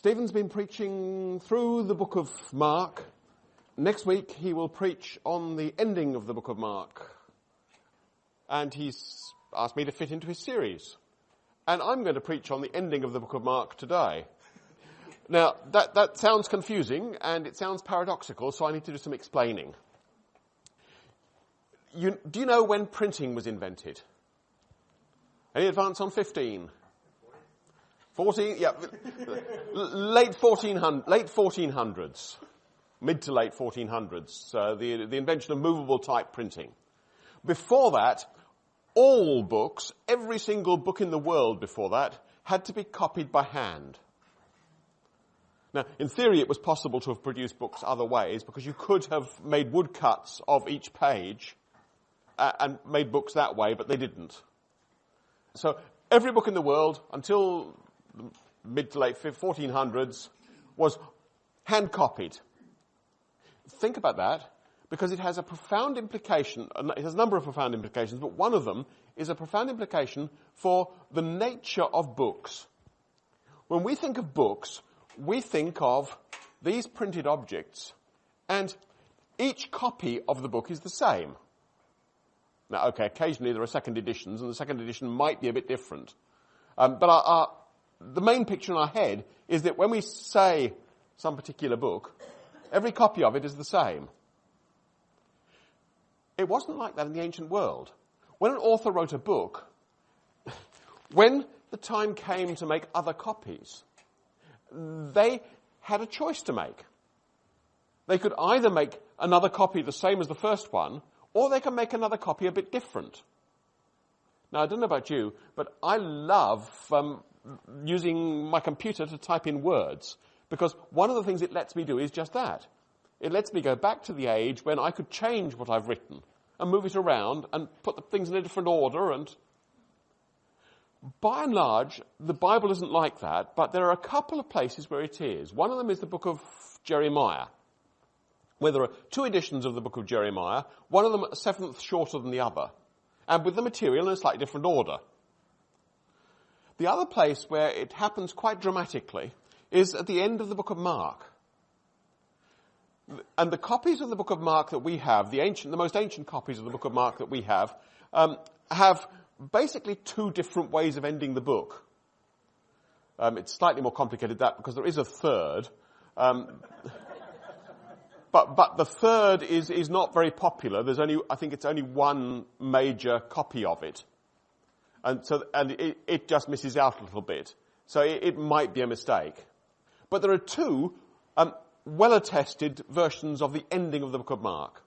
Stephen's been preaching through the book of Mark. Next week he will preach on the ending of the book of Mark. And he's asked me to fit into his series. And I'm going to preach on the ending of the book of Mark today. Now, that, that sounds confusing and it sounds paradoxical, so I need to do some explaining. You, do you know when printing was invented? Any advance on 15? 14, yeah, late 1400, late 1400s, mid to late 1400s, uh, the, the invention of movable type printing. Before that, all books, every single book in the world before that, had to be copied by hand. Now, in theory, it was possible to have produced books other ways because you could have made woodcuts of each page uh, and made books that way, but they didn't. So every book in the world until mid to late 1400s was hand copied. Think about that because it has a profound implication, it has a number of profound implications, but one of them is a profound implication for the nature of books. When we think of books, we think of these printed objects and each copy of the book is the same. Now, okay, occasionally there are second editions, and the second edition might be a bit different. Um, but our, our, the main picture in our head is that when we say some particular book, every copy of it is the same. It wasn't like that in the ancient world. When an author wrote a book, when the time came to make other copies, they had a choice to make. They could either make another copy the same as the first one, or they can make another copy a bit different. Now, I don't know about you, but I love um, using my computer to type in words because one of the things it lets me do is just that. It lets me go back to the age when I could change what I've written and move it around and put the things in a different order and by and large, the Bible isn't like that, but there are a couple of places where it is. One of them is the book of Jeremiah where there are two editions of the book of Jeremiah, one of them a seventh shorter than the other, and with the material in a slightly different order. The other place where it happens quite dramatically is at the end of the book of Mark. And the copies of the book of Mark that we have, the ancient, the most ancient copies of the book of Mark that we have, um, have basically two different ways of ending the book. Um, it's slightly more complicated that because there is a third. Um, but, but the third is, is not very popular. There's only, I think it's only one major copy of it. And so, and it, it just misses out a little bit. So it, it, might be a mistake. But there are two um, well-attested versions of the ending of the book of Mark.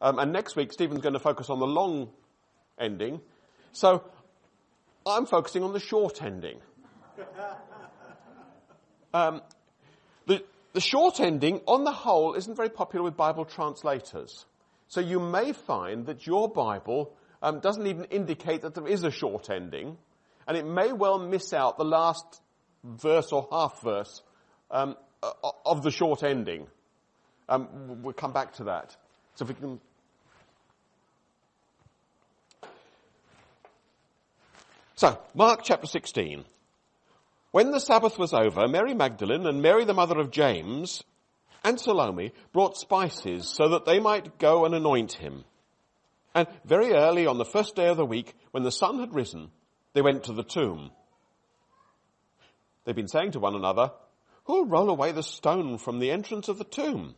Um, and next week, Stephen's going to focus on the long ending. So I'm focusing on the short ending. Um, the, the short ending, on the whole, isn't very popular with Bible translators. So you may find that your Bible um, doesn't even indicate that there is a short ending, and it may well miss out the last verse or half verse um, of the short ending. Um, we'll come back to that. So if we can. So, Mark chapter 16. When the Sabbath was over, Mary Magdalene and Mary the mother of James and Salome brought spices so that they might go and anoint him. And very early on the first day of the week, when the sun had risen, they went to the tomb. They'd been saying to one another, who'll roll away the stone from the entrance of the tomb?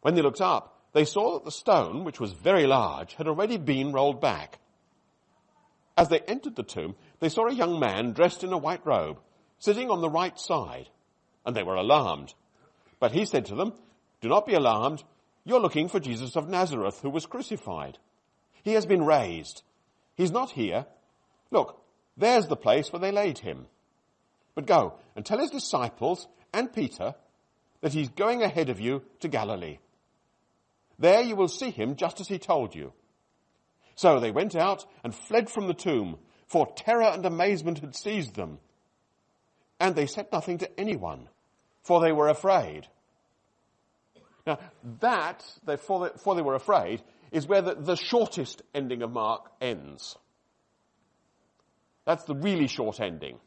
When they looked up, they saw that the stone, which was very large, had already been rolled back. As they entered the tomb, they saw a young man dressed in a white robe, sitting on the right side, and they were alarmed. But he said to them, Do not be alarmed. You're looking for Jesus of Nazareth, who was crucified. He has been raised. He's not here. Look, there's the place where they laid him. But go and tell his disciples and Peter that he's going ahead of you to Galilee. There you will see him just as he told you. So they went out and fled from the tomb, for terror and amazement had seized them. And they said nothing to anyone, for they were afraid. Now, that, for they, they were afraid, is where the, the shortest ending of Mark ends. That's the really short ending.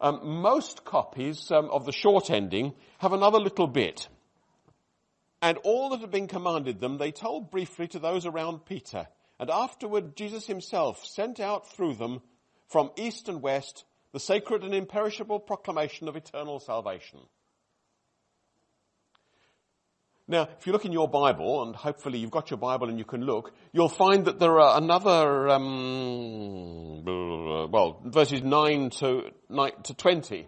Um, most copies um, of the short ending have another little bit. And all that had been commanded them, they told briefly to those around Peter. And afterward, Jesus himself sent out through them from east and west the sacred and imperishable proclamation of eternal salvation. Now, if you look in your Bible, and hopefully you've got your Bible and you can look, you'll find that there are another, um, well, verses 9 to, 9 to 20,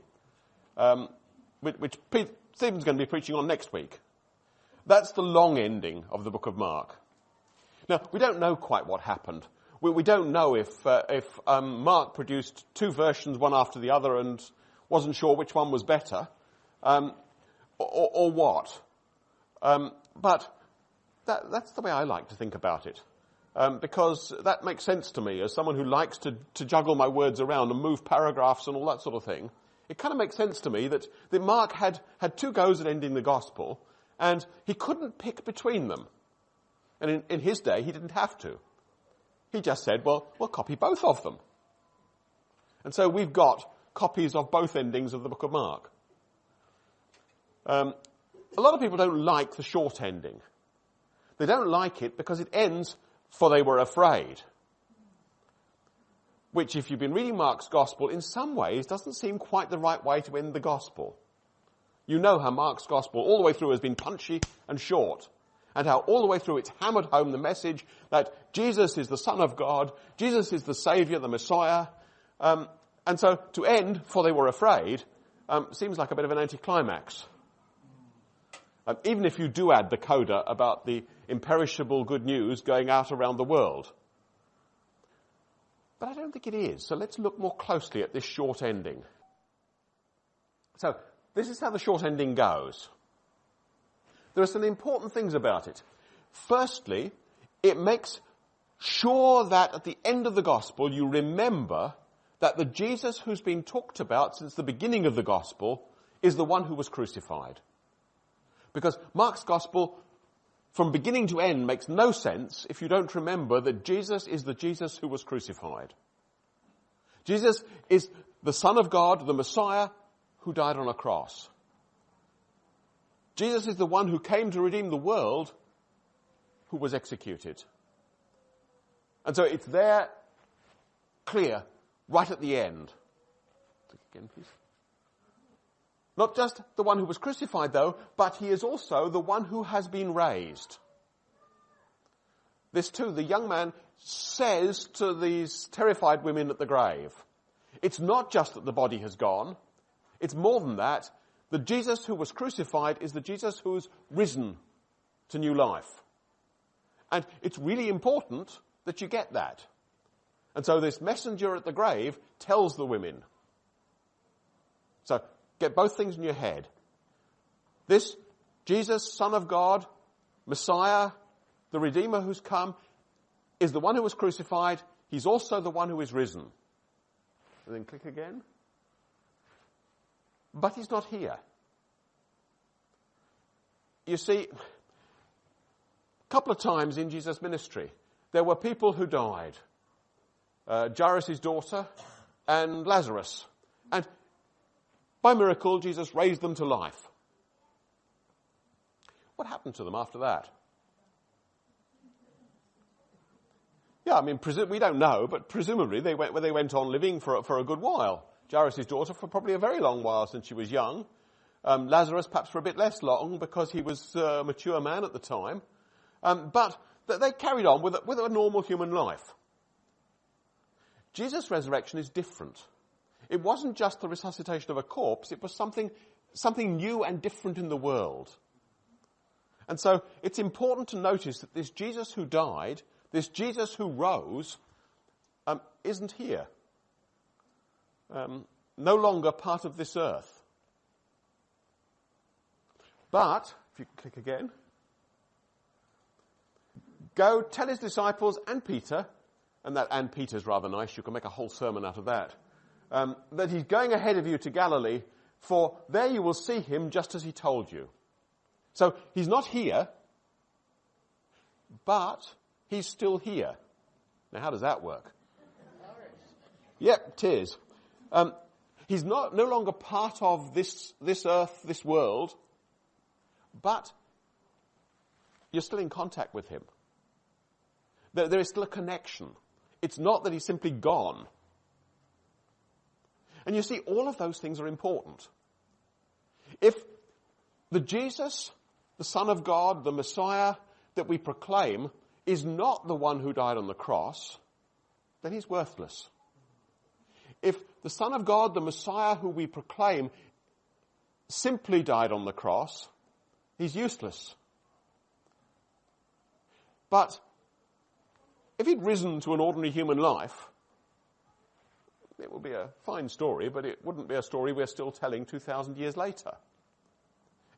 um, which, which Stephen's going to be preaching on next week. That's the long ending of the book of Mark. Now, we don't know quite what happened. We, we don't know if, uh, if um, Mark produced two versions, one after the other, and wasn't sure which one was better, um, or, or, what. Um, but that, that's the way I like to think about it. Um, because that makes sense to me as someone who likes to, to juggle my words around and move paragraphs and all that sort of thing. It kind of makes sense to me that, that Mark had, had two goes at ending the gospel and he couldn't pick between them. And in, in his day, he didn't have to. He just said, well, we'll copy both of them. And so we've got copies of both endings of the book of Mark. Um, a lot of people don't like the short ending. They don't like it because it ends, for they were afraid. Which, if you've been reading Mark's gospel, in some ways doesn't seem quite the right way to end the gospel. You know how Mark's gospel all the way through has been punchy and short. And how all the way through it's hammered home the message that Jesus is the Son of God, Jesus is the Saviour, the Messiah. Um, and so to end, for they were afraid, um, seems like a bit of an anticlimax. Um, even if you do add the coda about the imperishable good news going out around the world. But I don't think it is. So let's look more closely at this short ending. So this is how the short ending goes. There are some important things about it. Firstly, it makes sure that at the end of the gospel you remember that the Jesus who's been talked about since the beginning of the gospel is the one who was crucified. Because Mark's gospel, from beginning to end, makes no sense if you don't remember that Jesus is the Jesus who was crucified. Jesus is the Son of God, the Messiah, who died on a cross. Jesus is the one who came to redeem the world who was executed. And so it's there, clear, right at the end. Again, please. Not just the one who was crucified though, but he is also the one who has been raised. This too, the young man says to these terrified women at the grave, it's not just that the body has gone, it's more than that. The Jesus who was crucified is the Jesus who's risen to new life. And it's really important that you get that. And so this messenger at the grave tells the women. So Get both things in your head. This Jesus, Son of God, Messiah, the Redeemer who's come, is the one who was crucified. He's also the one who is risen. And then click again. But he's not here. You see, a couple of times in Jesus' ministry, there were people who died. Uh, Jairus' daughter and Lazarus. By miracle, Jesus raised them to life. What happened to them after that? Yeah, I mean, presu- we don't know, but presumably they went, they went on living for, for a good while. Jairus' daughter for probably a very long while since she was young. Um, Lazarus perhaps for a bit less long because he was a mature man at the time. Um, but they carried on with a, with a normal human life. Jesus' resurrection is different. It wasn't just the resuscitation of a corpse, it was something, something new and different in the world. And so it's important to notice that this Jesus who died, this Jesus who rose, um, isn't here. Um, no longer part of this earth. But, if you click again, go tell his disciples and Peter, and that and Peter's rather nice, you can make a whole sermon out of that um, that he's going ahead of you to Galilee, for there you will see him just as he told you. So he's not here, but he's still here. Now, how does that work? Yep, it is. Um, He's not, no longer part of this, this earth, this world, but you're still in contact with him. There, there is still a connection. It's not that he's simply gone. And you see, all of those things are important. If the Jesus, the Son of God, the Messiah that we proclaim is not the one who died on the cross, then he's worthless. If the Son of God, the Messiah who we proclaim, simply died on the cross, he's useless. But if he'd risen to an ordinary human life, it would be a fine story, but it wouldn't be a story we're still telling 2,000 years later.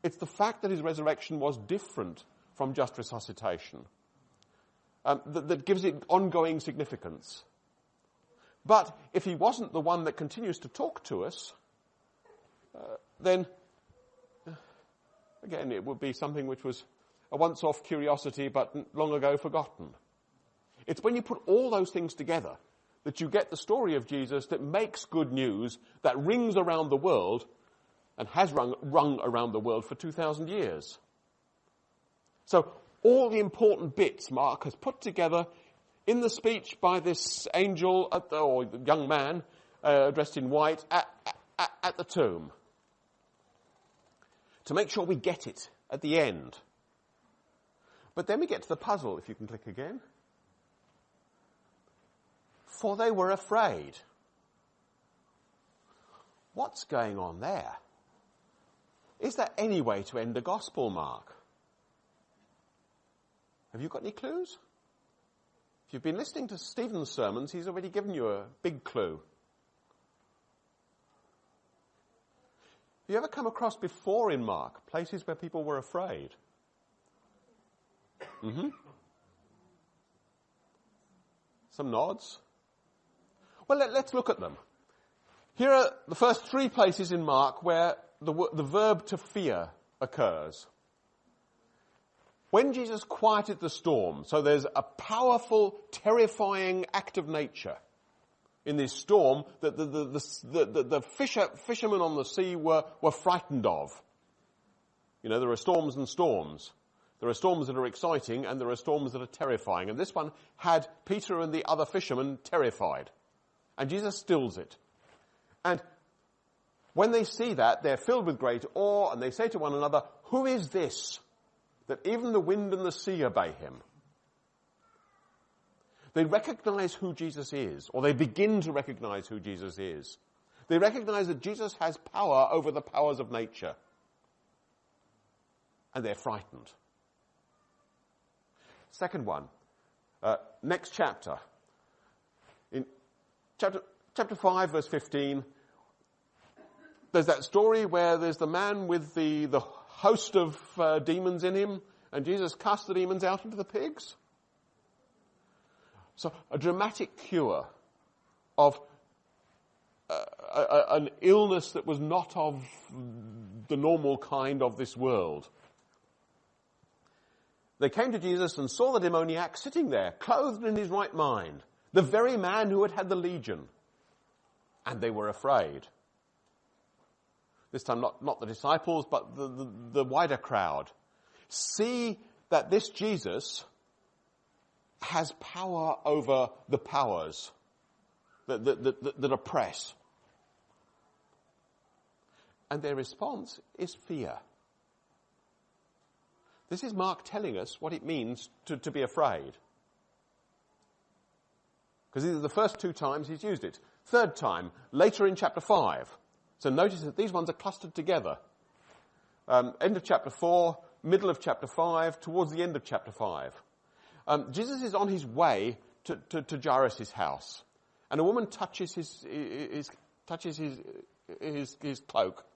It's the fact that his resurrection was different from just resuscitation um, that, that gives it ongoing significance. But if he wasn't the one that continues to talk to us, uh, then uh, again it would be something which was a once-off curiosity but long ago forgotten. It's when you put all those things together that you get the story of Jesus that makes good news, that rings around the world, and has rung, rung around the world for 2,000 years. So all the important bits Mark has put together in the speech by this angel the, or young man uh, dressed in white at, at, at the tomb. To make sure we get it at the end. But then we get to the puzzle, if you can click again for they were afraid. What's going on there? Is there any way to end the gospel, Mark? Have you got any clues? If you've been listening to Stephen's sermons, he's already given you a big clue. Have you ever come across before in Mark places where people were afraid? Mm-hmm. Some nods. Well, let, us look at them. Here are the first three places in Mark where the, the verb to fear occurs. When Jesus quieted the storm, so there's a powerful, terrifying act of nature in this storm that the, the, the, the, the fisher, fishermen on the sea were, were frightened of. You know, there are storms and storms. There are storms that are exciting and there are storms that are terrifying. And this one had Peter and the other fishermen terrified. And Jesus stills it. And when they see that, they're filled with great awe and they say to one another, who is this that even the wind and the sea obey him? They recognize who Jesus is, or they begin to recognize who Jesus is. They recognize that Jesus has power over the powers of nature. And they're frightened. Second one, uh, next chapter, chapter, chapter 5, verse 15, there's that story where there's the man with the, the host of uh, demons in him, and Jesus cast the demons out into the pigs. So a dramatic cure of uh, a, a, an illness that was not of the normal kind of this world. They came to Jesus and saw the demoniac sitting there, clothed in his right mind. The very man who had had the legion. And they were afraid. This time not, not the disciples, but the, the, the wider crowd. See that this Jesus has power over the powers that, that, that, that oppress. And their response is fear. This is Mark telling us what it means to, to be afraid. Because these are the first two times he's used it. Third time, later in chapter 5. So notice that these ones are clustered together. Um, end of chapter 4, middle of chapter 5, towards the end of chapter 5. Um, Jesus is on his way to, to, to Jairus' house. And a woman touches his, his touches his, his, his cloak.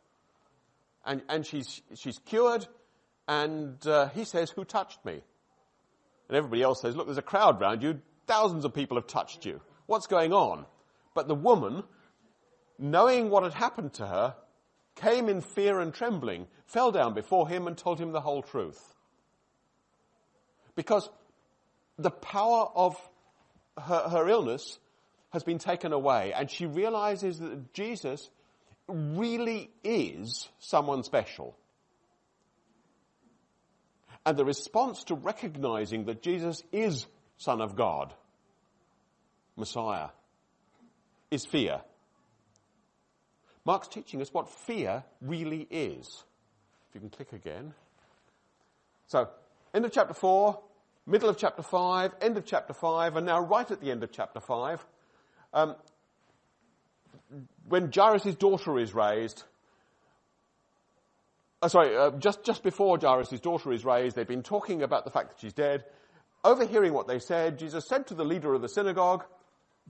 And, and she's, she's cured. And uh, he says, who touched me? And everybody else says, look, there's a crowd round you. Thousands of people have touched you. What's going on? But the woman, knowing what had happened to her, came in fear and trembling, fell down before him and told him the whole truth. Because the power of her, her illness has been taken away and she realizes that Jesus really is someone special. And the response to recognizing that Jesus is Son of God, Messiah, is fear. Mark's teaching us what fear really is. If you can click again. So, end of chapter 4, middle of chapter 5, end of chapter 5, and now right at the end of chapter 5, um, when Jairus' daughter is raised, uh, sorry, uh, just, just before Jairus' daughter is raised, they've been talking about the fact that she's dead. Overhearing what they said, Jesus said to the leader of the synagogue,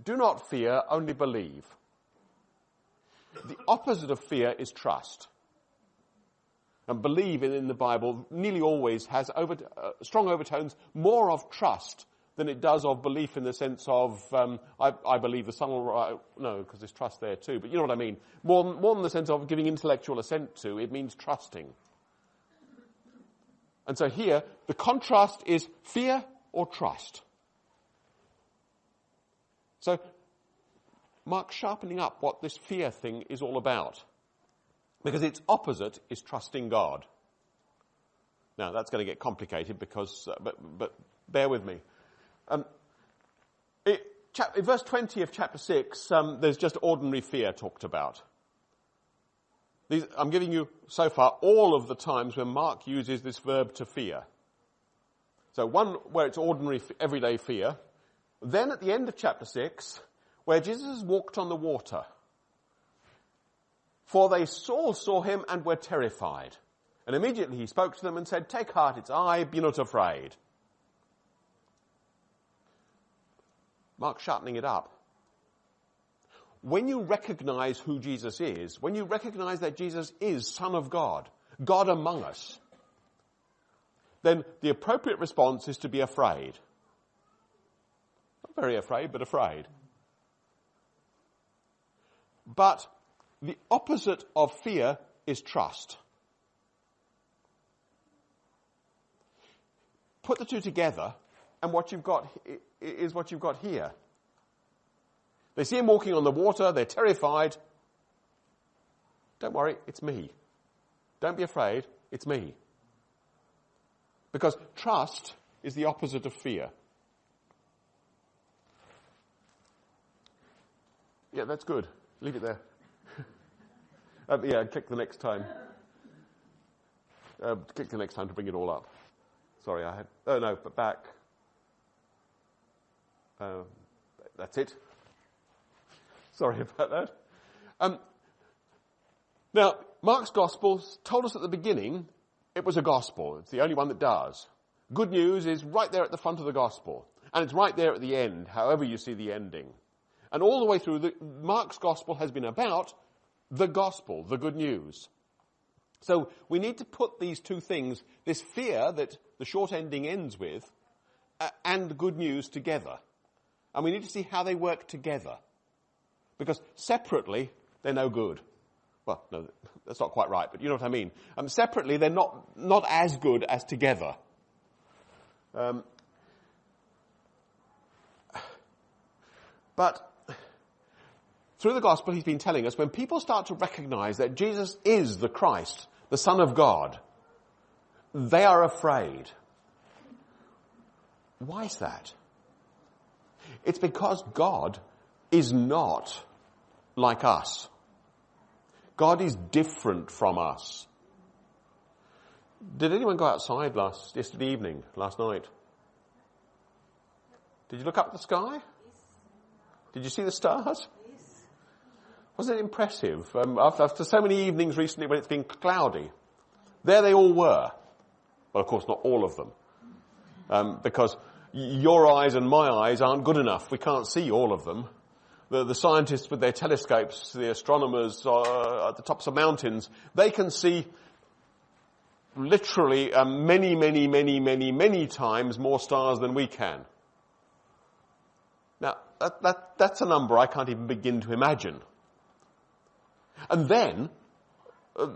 do not fear, only believe. The opposite of fear is trust. And believe in, the Bible nearly always has over, uh, strong overtones, more of trust than it does of belief in the sense of, um, I, I, believe the sun will rise. No, because there's trust there too. But you know what I mean. More, more than the sense of giving intellectual assent to, it means trusting. And so here, the contrast is fear or trust. So, Mark sharpening up what this fear thing is all about. Because its opposite is trusting God. Now, that's going to get complicated because, uh, but, but bear with me. Um, it, chap, in verse 20 of chapter 6, um, there's just ordinary fear talked about. These, I'm giving you so far all of the times when Mark uses this verb to fear. So one where it's ordinary, everyday fear. Then at the end of chapter 6, where Jesus walked on the water. For they all saw him and were terrified. And immediately he spoke to them and said, Take heart, it's I, be not afraid. Mark sharpening it up. When you recognize who Jesus is, when you recognize that Jesus is Son of God, God among us, then the appropriate response is to be afraid. Very afraid, but afraid. But the opposite of fear is trust. Put the two together, and what you've got is what you've got here. They see him walking on the water, they're terrified. Don't worry, it's me. Don't be afraid, it's me. Because trust is the opposite of fear. Yeah, that's good. Leave it there. um, yeah, click the next time. Uh, click the next time to bring it all up. Sorry, I had. Oh no, but back. Uh, that's it. Sorry about that. Um, now, Mark's Gospel told us at the beginning it was a gospel. It's the only one that does. Good news is right there at the front of the gospel. And it's right there at the end, however you see the ending. And all the way through, the, Mark's gospel has been about the gospel, the good news. So we need to put these two things, this fear that the short ending ends with, uh, and the good news together. And we need to see how they work together. Because separately, they're no good. Well, no, that's not quite right, but you know what I mean. Um, separately, they're not, not as good as together. Um, but through the gospel, he's been telling us when people start to recognize that Jesus is the Christ, the Son of God, they are afraid. Why is that? It's because God is not like us. God is different from us. Did anyone go outside last, yesterday evening, last night? Did you look up at the sky? Did you see the stars? Wasn't it impressive? Um, after, after so many evenings recently when it's been cloudy, there they all were. Well, of course, not all of them. Um, because your eyes and my eyes aren't good enough. We can't see all of them. The, the scientists with their telescopes, the astronomers uh, at the tops of mountains, they can see literally uh, many, many, many, many, many times more stars than we can. Now, that, that, that's a number I can't even begin to imagine. And then uh,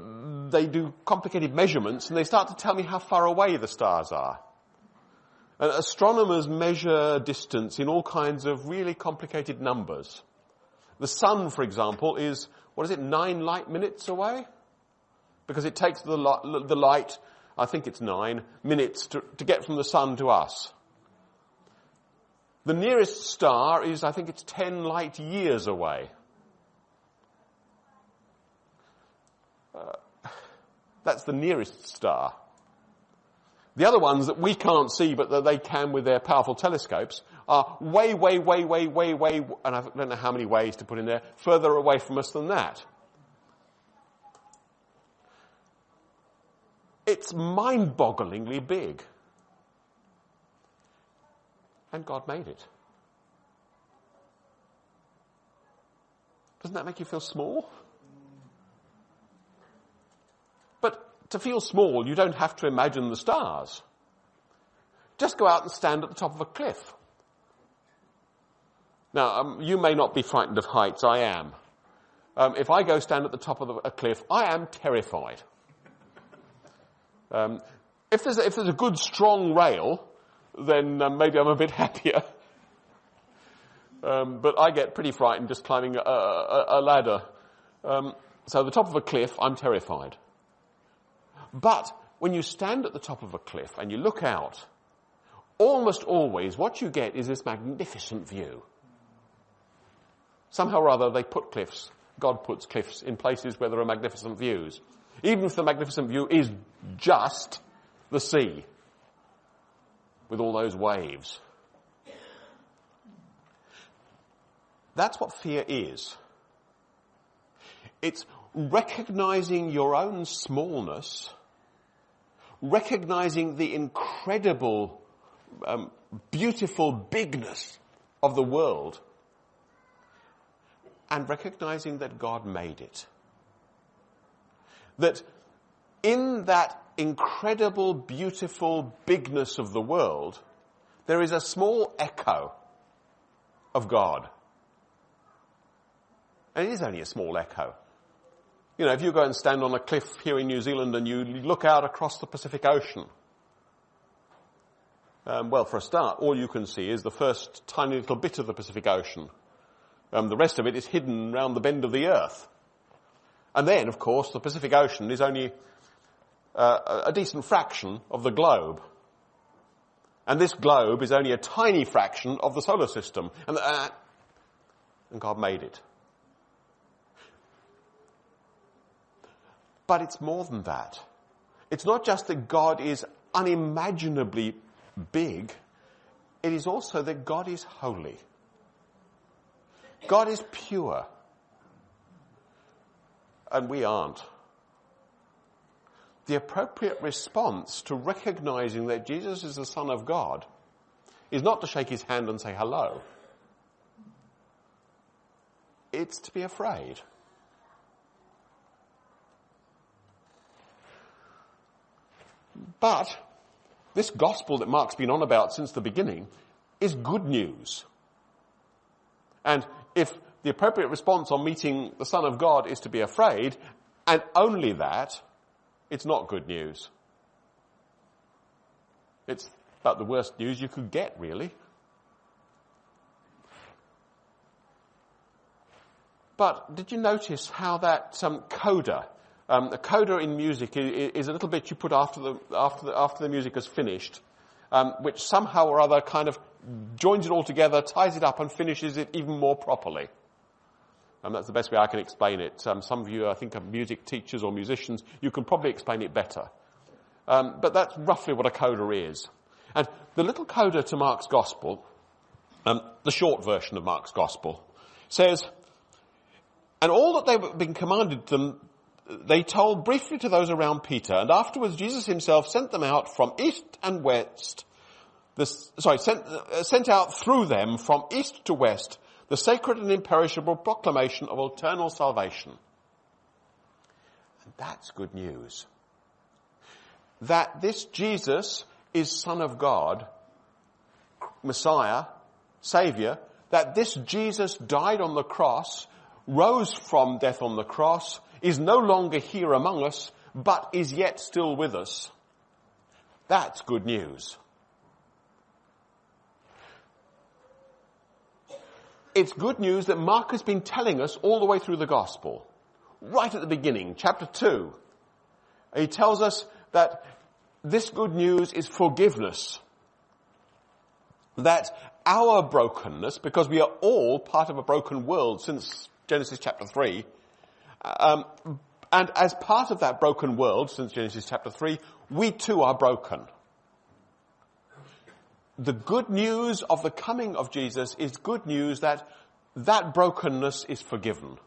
they do complicated measurements and they start to tell me how far away the stars are. And astronomers measure distance in all kinds of really complicated numbers. The sun, for example, is, what is it, nine light minutes away? Because it takes the, the light, I think it's nine minutes to, to get from the sun to us. The nearest star is, I think it's 10 light years away. Uh, that's the nearest star. The other ones that we can't see but that they can with their powerful telescopes are way, way, way, way, way, way, and I don't know how many ways to put in there, further away from us than that. It's mind-bogglingly big. And God made it. Doesn't that make you feel small? But to feel small, you don't have to imagine the stars. Just go out and stand at the top of a cliff. Now, um, you may not be frightened of heights, I am. Um, if I go stand at the top of the, a cliff, I am terrified. Um, if, there's a, if there's a good strong rail, then um, maybe I'm a bit happier. Um, but I get pretty frightened just climbing a, a, a ladder. Um, so the top of a cliff, I'm terrified. But when you stand at the top of a cliff and you look out, almost always what you get is this magnificent view. Somehow or other they put cliffs, God puts cliffs in places where there are magnificent views. Even if the magnificent view is just the sea with all those waves. That's what fear is. It's recognizing your own smallness, recognizing the incredible, um, beautiful bigness of the world, and recognizing that God made it. That in that incredible, beautiful bigness of the world, there is a small echo of God. And it is only a small echo. You know, if you go and stand on a cliff here in New Zealand and you look out across the Pacific Ocean, um, well, for a start, all you can see is the first tiny little bit of the Pacific Ocean. Um, the rest of it is hidden round the bend of the earth. And then, of course, the Pacific Ocean is only uh, a decent fraction of the globe. And this globe is only a tiny fraction of the solar system. And, uh, and God made it. But it's more than that. It's not just that God is unimaginably big, it is also that God is holy. God is pure. And we aren't. The appropriate response to recognizing that Jesus is the Son of God is not to shake his hand and say hello. It's to be afraid. But this gospel that Mark's been on about since the beginning is good news. And if the appropriate response on meeting the Son of God is to be afraid, and only that, it's not good news. It's about the worst news you could get, really. But did you notice how that um, coda um, a coda in music is, is, a little bit you put after the, after the, after the music has finished, um, which somehow or other kind of joins it all together, ties it up and finishes it even more properly. And that's the best way I can explain it. Um, some of you, I think, are music teachers or musicians. You can probably explain it better. Um, but that's roughly what a coda is. And the little coda to Mark's Gospel, um, the short version of Mark's Gospel, says, and all that they've been commanded them they told briefly to those around Peter, and afterwards Jesus himself sent them out from east and west, the, sorry, sent, uh, sent out through them from east to west the sacred and imperishable proclamation of eternal salvation. And that's good news. That this Jesus is Son of God, Messiah, Savior, that this Jesus died on the cross, rose from death on the cross, is no longer here among us, but is yet still with us. That's good news. it's good news that Mark has been telling us all the way through the gospel. Right at the beginning, chapter 2. He tells us that this good news is forgiveness. That our brokenness, because we are all part of a broken world since Genesis chapter 3, um, and as part of that broken world since Genesis chapter 3, we too are broken. The good news of the coming of Jesus is good news that that brokenness is forgiven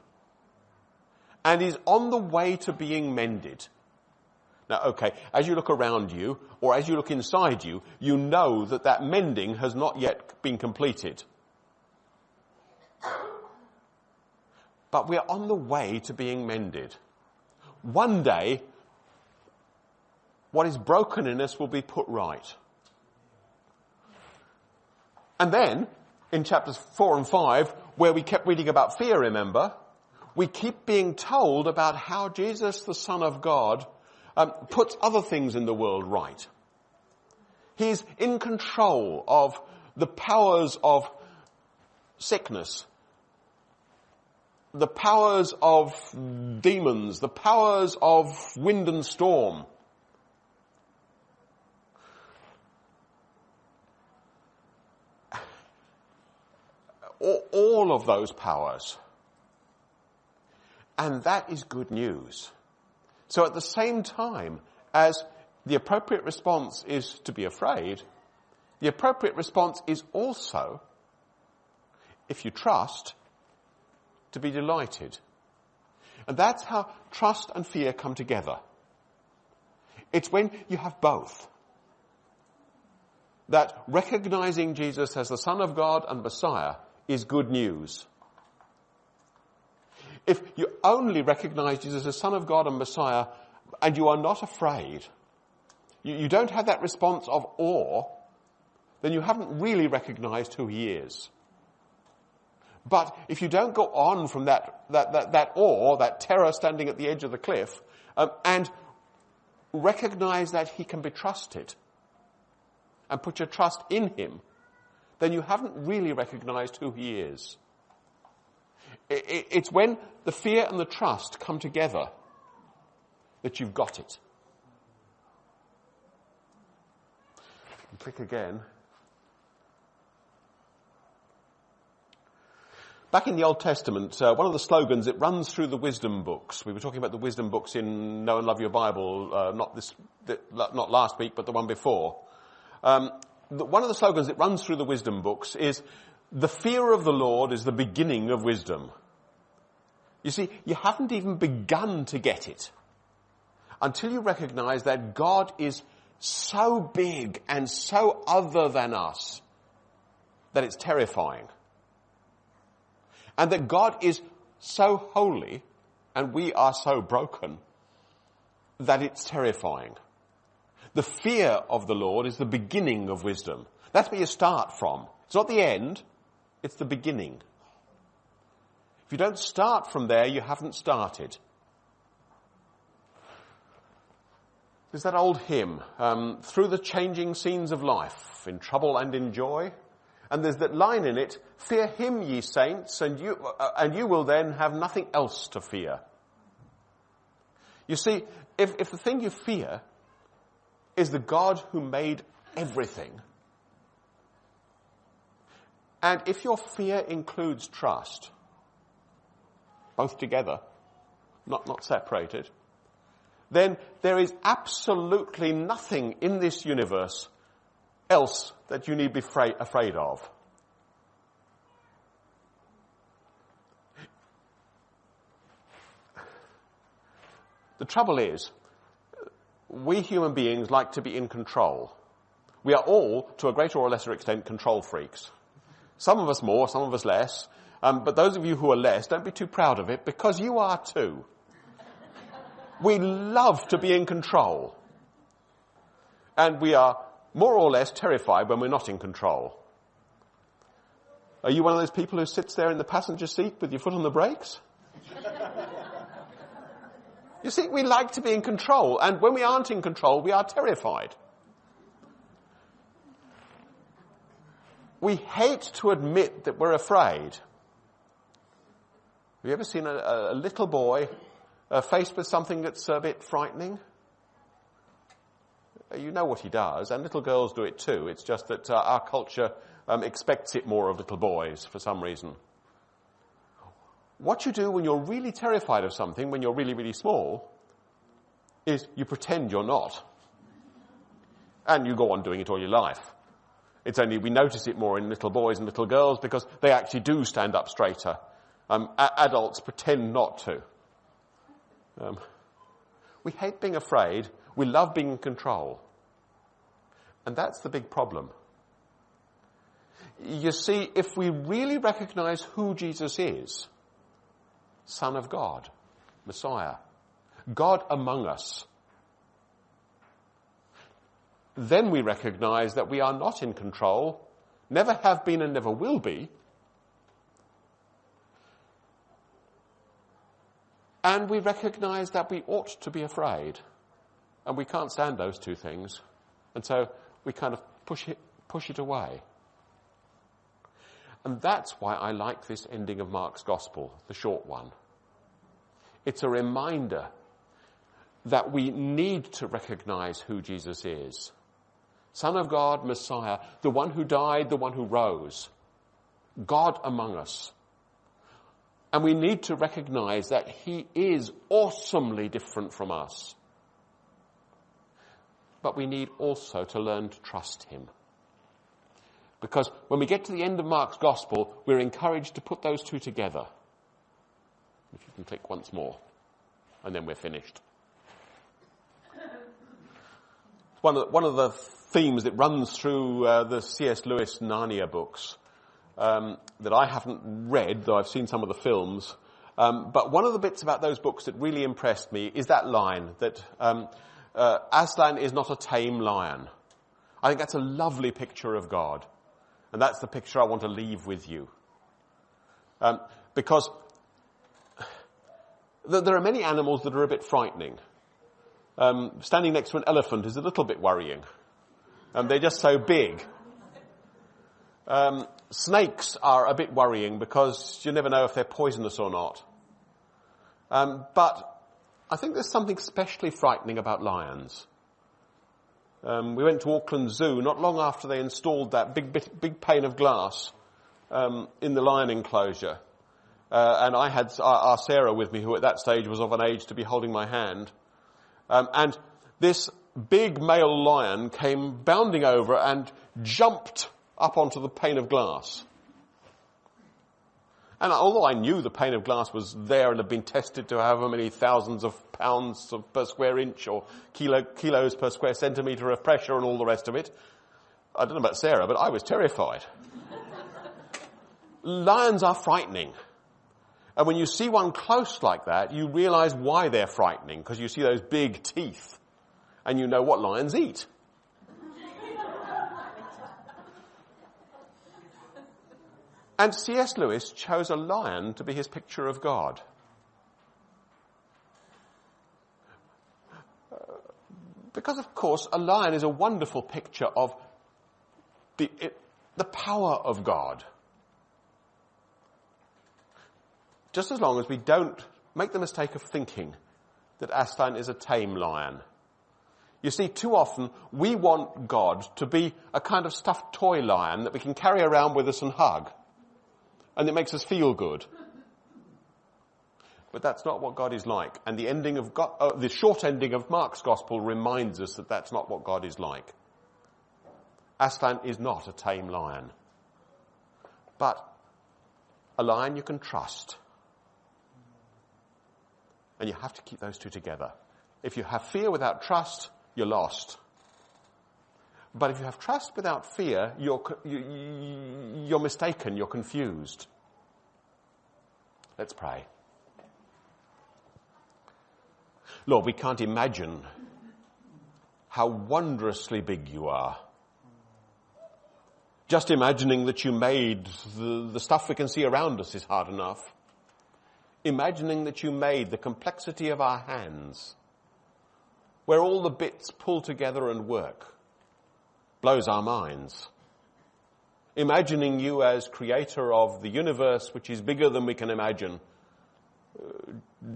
and is on the way to being mended. Now, okay, as you look around you, or as you look inside you, you know that that mending has not yet been completed. But we're on the way to being mended. One day, what is broken in us will be put right. And then, in chapters 4 and 5, where we kept reading about fear, remember, we keep being told about how Jesus, the Son of God, um, puts other things in the world right. He's in control of the powers of sickness, the powers of demons, the powers of wind and storm. All of those powers. And that is good news. So at the same time as the appropriate response is to be afraid, the appropriate response is also, if you trust, to be delighted. And that's how trust and fear come together. It's when you have both. That recognizing Jesus as the Son of God and Messiah is good news. If you only recognize Jesus as the Son of God and Messiah and you are not afraid, you, you don't have that response of awe, then you haven't really recognized who He is. But if you don't go on from that, that, that, that awe, that terror standing at the edge of the cliff, um, and recognize that He can be trusted, and put your trust in Him, then you haven't really recognized who He is. It's when the fear and the trust come together that you've got it. Click again. Back in the Old Testament, uh, one of the slogans, it runs through the wisdom books. We were talking about the wisdom books in Know and Love Your Bible, uh, not this, not last week, but the one before. Um, the, one of the slogans that runs through the wisdom books is, the fear of the Lord is the beginning of wisdom. You see, you haven't even begun to get it until you recognize that God is so big and so other than us that it's terrifying. And that God is so holy and we are so broken that it's terrifying. The fear of the Lord is the beginning of wisdom. That's where you start from. It's not the end, it's the beginning. If you don't start from there, you haven't started. There's that old hymn, um, through the changing scenes of life, in trouble and in joy. And there's that line in it, fear him ye saints, and you, uh, and you will then have nothing else to fear. You see, if, if the thing you fear is the God who made everything, and if your fear includes trust, both together, not, not separated, then there is absolutely nothing in this universe else that you need be afraid, of. The trouble is, we human beings like to be in control. We are all, to a greater or lesser extent, control freaks. Some of us more, some of us less. Um, but those of you who are less, don't be too proud of it because you are too. We love to be in control. And we are more or less terrified when we're not in control. Are you one of those people who sits there in the passenger seat with your foot on the brakes? you see, we like to be in control, and when we aren't in control, we are terrified. We hate to admit that we're afraid. Have you ever seen a, a little boy uh, faced with something that's a bit frightening? You know what he does, and little girls do it too. It's just that uh, our culture um, expects it more of little boys for some reason. What you do when you're really terrified of something, when you're really, really small, is you pretend you're not. And you go on doing it all your life. It's only we notice it more in little boys and little girls because they actually do stand up straighter. Um, a- adults pretend not to. Um, we hate being afraid. We love being in control. And that's the big problem. You see, if we really recognize who Jesus is, Son of God, Messiah, God among us, then we recognize that we are not in control, never have been and never will be. And we recognize that we ought to be afraid. And we can't stand those two things. And so we kind of push it, push it away. And that's why I like this ending of Mark's Gospel, the short one. It's a reminder that we need to recognize who Jesus is. Son of God, Messiah, the one who died, the one who rose. God among us. And we need to recognize that he is awesomely different from us. But we need also to learn to trust him. Because when we get to the end of Mark's gospel, we're encouraged to put those two together. If you can click once more, and then we're finished. One of, one of the themes that runs through uh, the C.S. Lewis Narnia books um, that I haven't read, though I've seen some of the films. Um, but one of the bits about those books that really impressed me is that line that um, uh, Aslan is not a tame lion. I think that's a lovely picture of God, and that's the picture I want to leave with you. Um, because there are many animals that are a bit frightening. Um, standing next to an elephant is a little bit worrying. Um, they're just so big. Um, snakes are a bit worrying because you never know if they're poisonous or not. Um, but I think there's something especially frightening about lions. Um, we went to Auckland Zoo not long after they installed that big, bit, big pane of glass um, in the lion enclosure. Uh, and I had our, our, Sarah with me, who at that stage was of an age to be holding my hand. Um, and this big male lion came bounding over and jumped up onto the pane of glass. And although I knew the pane of glass was there and had been tested to however many thousands of pounds per square inch or kilo, kilos per square centimetre of pressure and all the rest of it, I don't know about Sarah, but I was terrified. Lions are frightening. And when you see one close like that, you realize why they're frightening, because you see those big teeth and you know what lions eat. And C.S. Lewis chose a lion to be his picture of God. Because of course a lion is a wonderful picture of the, it, the power of God. Just as long as we don't make the mistake of thinking that Aslan is a tame lion. You see, too often we want God to be a kind of stuffed toy lion that we can carry around with us and hug. And it makes us feel good. But that's not what God is like. And the ending of God, uh, the short ending of Mark's gospel reminds us that that's not what God is like. Aslan is not a tame lion. But a lion you can trust. And you have to keep those two together. If you have fear without trust, you're lost. But if you have trust without fear, you're, you, are mistaken, you're confused. Let's pray. Lord, we can't imagine how wondrously big you are. Just imagining that you made the, the stuff we can see around us is hard enough. Imagining that you made the complexity of our hands where all the bits pull together and work blows our minds. Imagining you as creator of the universe, which is bigger than we can imagine, uh,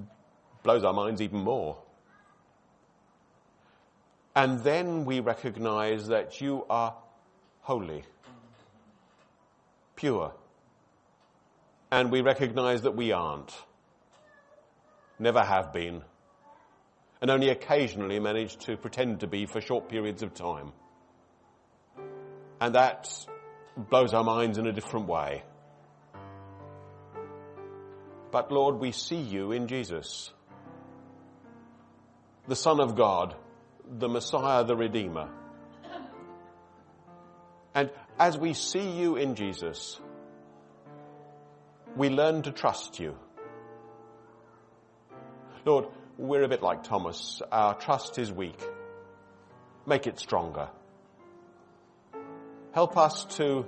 blows our minds even more. And then we recognize that you are holy, pure. And we recognize that we aren't, never have been, and only occasionally manage to pretend to be for short periods of time. And that blows our minds in a different way. But Lord, we see you in Jesus, the Son of God the Messiah, the Redeemer. And as we see you in Jesus, we learn to trust you. Lord, we're a bit like Thomas. Our trust is weak. Make it stronger. Help us to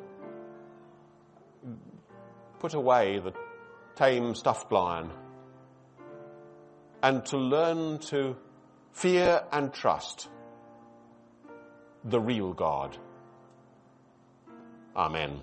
put away the tame stuffed lion and to learn to fear and trust the real God. Amen.